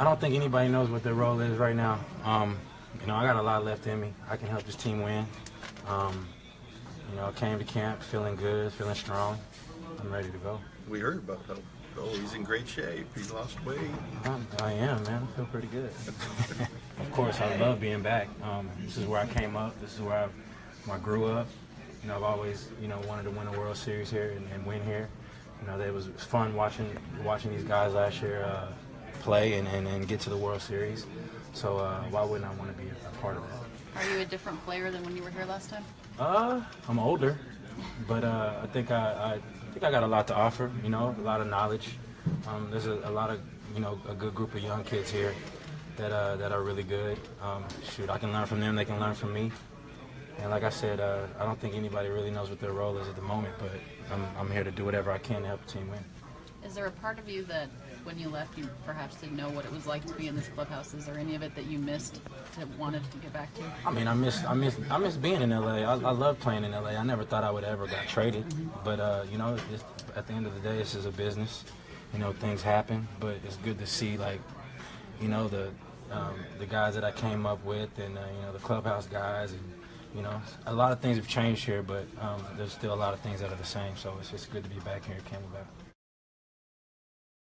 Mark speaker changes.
Speaker 1: I don't think anybody knows what their role is right now. Um, you know, I got a lot left in me. I can help this team win. Um, you know, I came to camp feeling good, feeling strong. I'm ready to go.
Speaker 2: We heard about how oh, he's in great shape. He's lost weight.
Speaker 1: I'm, I am, man. I feel pretty good. of course, I love being back. Um, this is where I came up. This is where I, where I grew up. You know, I've always, you know, wanted to win a World Series here and, and win here. You know, it was fun watching watching these guys last year uh, play and, and, and get to the World Series. So uh, why wouldn't I want to be a, part of that?
Speaker 3: Are you a different player than when you were here last time?
Speaker 1: Uh, I'm older, but uh, I think I, I think I got a lot to offer. You know, a lot of knowledge. Um, there's a, a lot of you know a good group of young kids here that uh, that are really good. Um, shoot, I can learn from them. They can learn from me. And like I said, uh, I don't think anybody really knows what their role is at the moment, but I'm, I'm here to do whatever I can to help the team win.
Speaker 3: Is there a part of you that when you left you perhaps didn't know what it was like to be in this clubhouse? Is there any of it that you missed that wanted to get back to?
Speaker 1: I mean, I miss, I miss, I miss being in LA. I, I love playing in LA. I never thought I would ever got traded, but uh, you know, it's, at the end of the day, this is a business. You know, things happen, but it's good to see like, you know, the um, the guys that I came up with, and uh, you know, the clubhouse guys, and you know, a lot of things have changed here, but um, there's still a lot of things that are the same. So it's just good to be back here at Camelback.